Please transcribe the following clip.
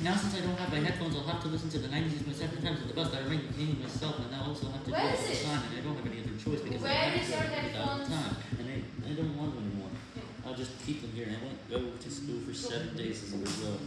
Now since I don't have my headphones, I'll have to listen to the 90s my second times on the bus. I remain containing myself, and I also have to Where do all the it? time, and I don't have any other choice because Where I is your have to all the headphones? time, and I, I don't want them anymore. I'll just keep them here, and I won't go to school for seven days as a result.